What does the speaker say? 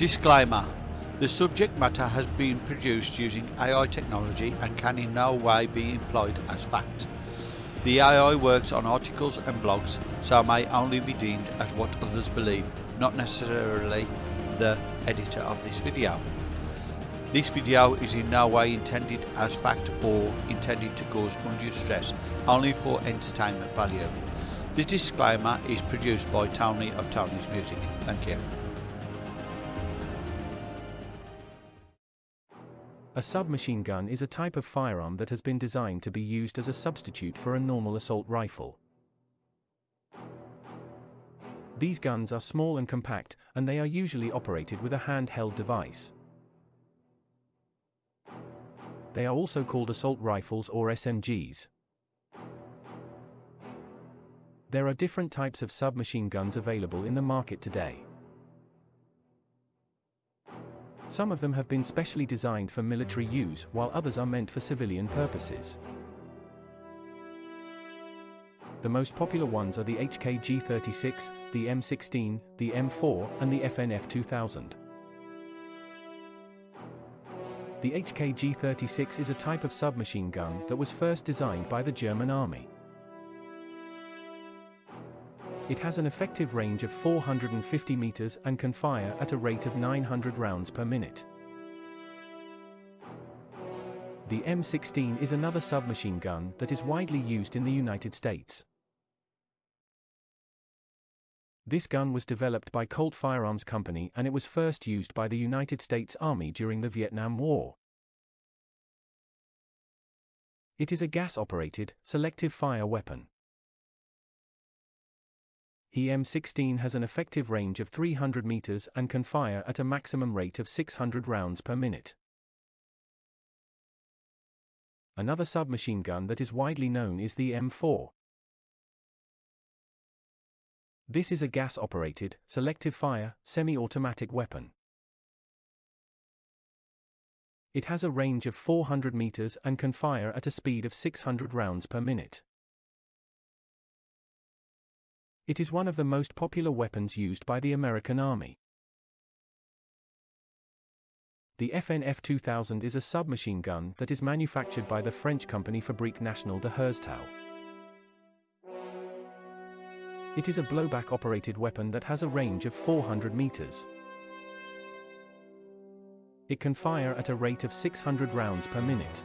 Disclaimer The subject matter has been produced using AI technology and can in no way be employed as fact. The AI works on articles and blogs, so may only be deemed as what others believe, not necessarily the editor of this video. This video is in no way intended as fact or intended to cause undue stress, only for entertainment value. The disclaimer is produced by Tony of Tony's Music. Thank you. A submachine gun is a type of firearm that has been designed to be used as a substitute for a normal assault rifle. These guns are small and compact, and they are usually operated with a handheld device. They are also called assault rifles or SMGs. There are different types of submachine guns available in the market today. Some of them have been specially designed for military use, while others are meant for civilian purposes. The most popular ones are the HK-G36, the M16, the M4, and the FNF-2000. The HK-G36 is a type of submachine gun that was first designed by the German army. It has an effective range of 450 meters and can fire at a rate of 900 rounds per minute. The M16 is another submachine gun that is widely used in the United States. This gun was developed by Colt Firearms Company and it was first used by the United States Army during the Vietnam War. It is a gas-operated, selective fire weapon. The M16 has an effective range of 300 meters and can fire at a maximum rate of 600 rounds per minute. Another submachine gun that is widely known is the M4. This is a gas-operated, selective fire, semi-automatic weapon. It has a range of 400 meters and can fire at a speed of 600 rounds per minute. It is one of the most popular weapons used by the American Army. The FNF 2000 is a submachine gun that is manufactured by the French company Fabrique Nationale de Herstal. It is a blowback-operated weapon that has a range of 400 meters. It can fire at a rate of 600 rounds per minute.